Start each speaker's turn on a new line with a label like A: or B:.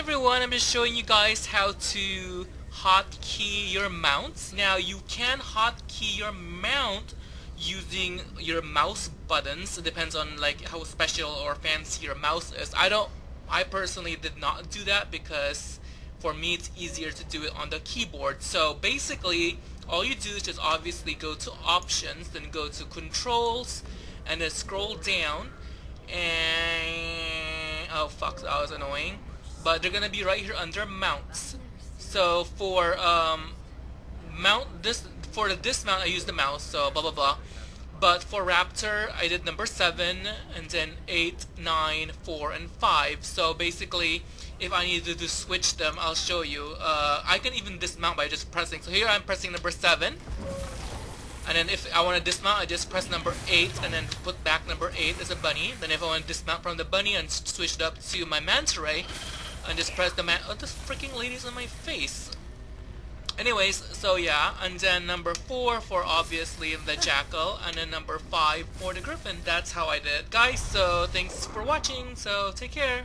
A: everyone, I'm just showing you guys how to hotkey your mounts. Now you can hotkey your mount using your mouse buttons. It depends on like how special or fancy your mouse is. I don't I personally did not do that because for me it's easier to do it on the keyboard. So basically all you do is just obviously go to options, then go to controls, and then scroll down and oh fuck that was annoying but they're gonna be right here under mounts. So for um, mount this for the dismount I use the mouse so blah blah blah. But for Raptor I did number 7 and then 8, 9, 4 and 5 so basically if I needed to switch them I'll show you. Uh, I can even dismount by just pressing. So here I'm pressing number 7 and then if I want to dismount, I just press number 8 and then put back number 8 as a bunny. Then if I want to dismount from the bunny and switch it up to my manta ray, and just press the man- Oh, this freaking lady's on my face. Anyways, so yeah, and then number 4 for obviously the jackal, and then number 5 for the griffin. That's how I did it. Guys, so thanks for watching, so take care.